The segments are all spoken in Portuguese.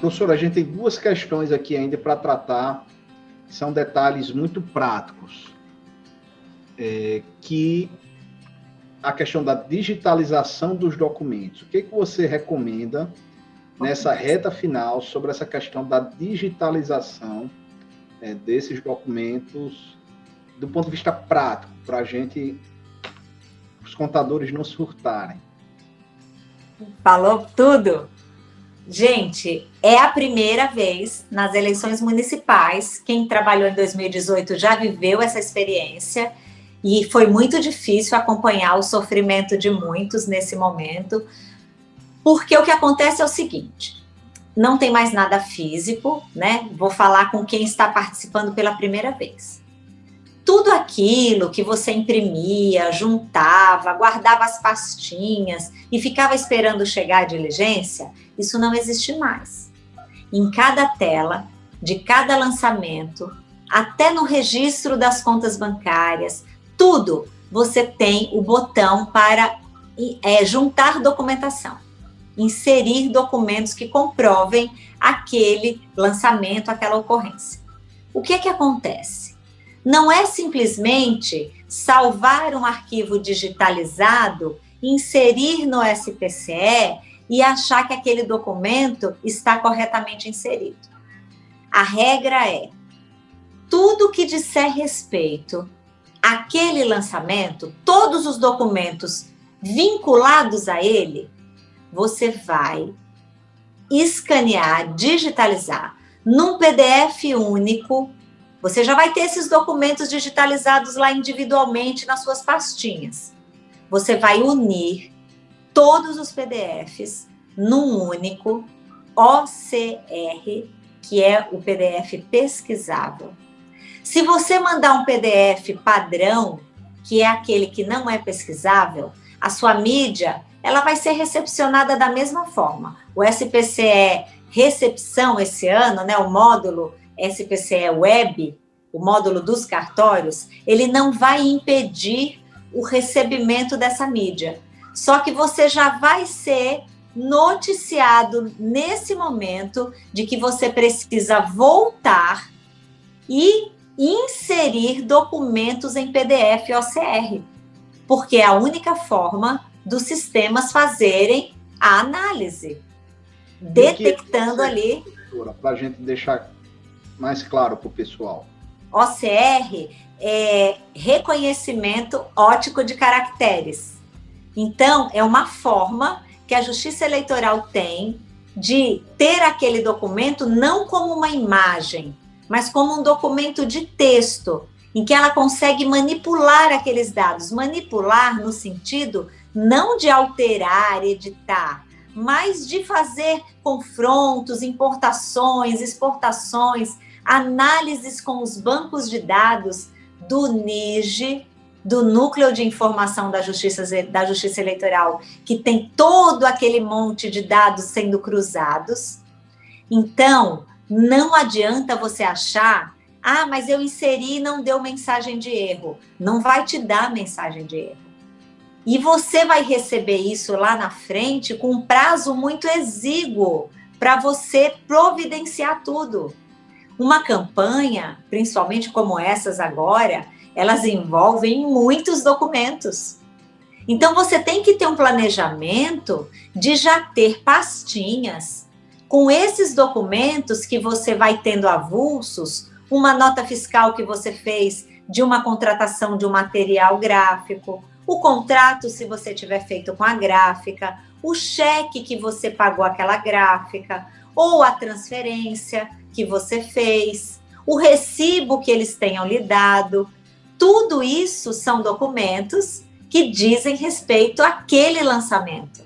Professor, a gente tem duas questões aqui ainda para tratar, que são detalhes muito práticos, é, que a questão da digitalização dos documentos. O que, que você recomenda nessa reta final sobre essa questão da digitalização é, desses documentos do ponto de vista prático, para a gente, os contadores não surtarem? Falou tudo. Gente, é a primeira vez nas eleições municipais, quem trabalhou em 2018 já viveu essa experiência, e foi muito difícil acompanhar o sofrimento de muitos nesse momento, porque o que acontece é o seguinte, não tem mais nada físico, né? Vou falar com quem está participando pela primeira vez tudo aquilo que você imprimia, juntava, guardava as pastinhas e ficava esperando chegar a diligência, isso não existe mais. Em cada tela, de cada lançamento, até no registro das contas bancárias, tudo você tem o botão para é, juntar documentação, inserir documentos que comprovem aquele lançamento, aquela ocorrência. O que é que acontece? Não é simplesmente salvar um arquivo digitalizado, inserir no SPCE e achar que aquele documento está corretamente inserido. A regra é, tudo que disser respeito àquele lançamento, todos os documentos vinculados a ele, você vai escanear, digitalizar num PDF único você já vai ter esses documentos digitalizados lá individualmente nas suas pastinhas. Você vai unir todos os PDFs num único OCR, que é o PDF pesquisável. Se você mandar um PDF padrão, que é aquele que não é pesquisável, a sua mídia, ela vai ser recepcionada da mesma forma. O SPCE recepção esse ano, né, o módulo SPCE Web, o módulo dos cartórios, ele não vai impedir o recebimento dessa mídia. Só que você já vai ser noticiado nesse momento de que você precisa voltar e inserir documentos em PDF OCR, porque é a única forma dos sistemas fazerem a análise, detectando ali. Para a gente deixar mais claro para o pessoal. OCR é reconhecimento ótico de caracteres. Então, é uma forma que a Justiça Eleitoral tem de ter aquele documento não como uma imagem, mas como um documento de texto, em que ela consegue manipular aqueles dados. Manipular no sentido não de alterar, editar, mas de fazer confrontos, importações, exportações, análises com os bancos de dados do NIGE, do Núcleo de Informação da Justiça, da Justiça Eleitoral, que tem todo aquele monte de dados sendo cruzados. Então, não adianta você achar, ah, mas eu inseri e não deu mensagem de erro. Não vai te dar mensagem de erro. E você vai receber isso lá na frente com um prazo muito exíguo para você providenciar tudo. Uma campanha, principalmente como essas agora, elas envolvem muitos documentos. Então, você tem que ter um planejamento de já ter pastinhas com esses documentos que você vai tendo avulsos, uma nota fiscal que você fez de uma contratação de um material gráfico, o contrato, se você tiver feito com a gráfica, o cheque que você pagou aquela gráfica, ou a transferência que você fez, o recibo que eles tenham lhe dado. Tudo isso são documentos que dizem respeito àquele lançamento.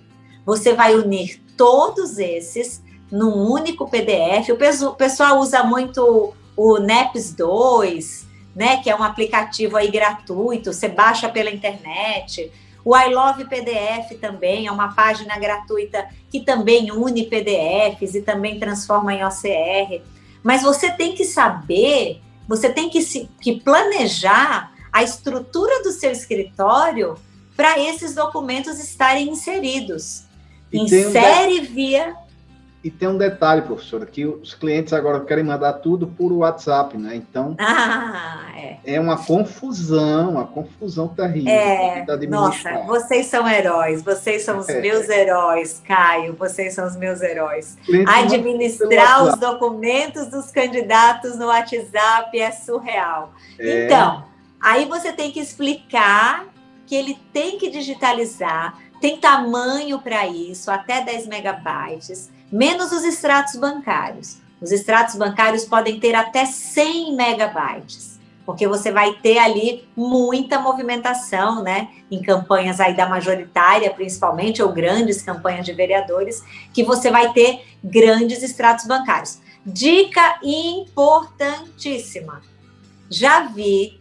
Você vai unir todos esses num único PDF. O pessoal usa muito o NEPS 2, né, que é um aplicativo aí gratuito, você baixa pela internet. O I Love PDF também é uma página gratuita que também une PDFs e também transforma em OCR. Mas você tem que saber, você tem que, se, que planejar a estrutura do seu escritório para esses documentos estarem inseridos. Insere via... e tem um detalhe, professora, que os clientes agora querem mandar tudo por WhatsApp, né? Então, ah, é. é uma confusão, uma confusão terrível. É, nossa, vocês são heróis, vocês são os é. meus heróis, Caio, vocês são os meus heróis. Administrar os documentos dos candidatos no WhatsApp é surreal. É. Então, aí você tem que explicar que ele tem que digitalizar, tem tamanho para isso, até 10 megabytes, menos os extratos bancários. Os extratos bancários podem ter até 100 megabytes, porque você vai ter ali muita movimentação, né? Em campanhas aí da majoritária, principalmente, ou grandes campanhas de vereadores, que você vai ter grandes extratos bancários. Dica importantíssima. Já vi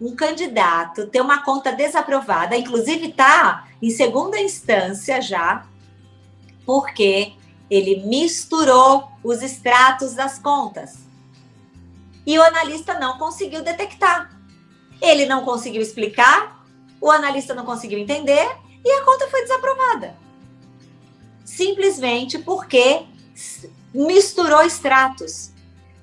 um candidato ter uma conta desaprovada, inclusive está em segunda instância já, porque ele misturou os extratos das contas. E o analista não conseguiu detectar. Ele não conseguiu explicar, o analista não conseguiu entender e a conta foi desaprovada. Simplesmente porque misturou extratos.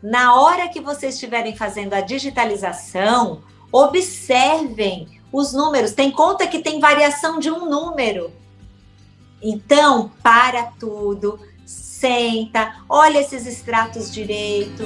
Na hora que vocês estiverem fazendo a digitalização, observem os números. Tem conta que tem variação de um número. Então, para tudo, senta, olha esses extratos direito,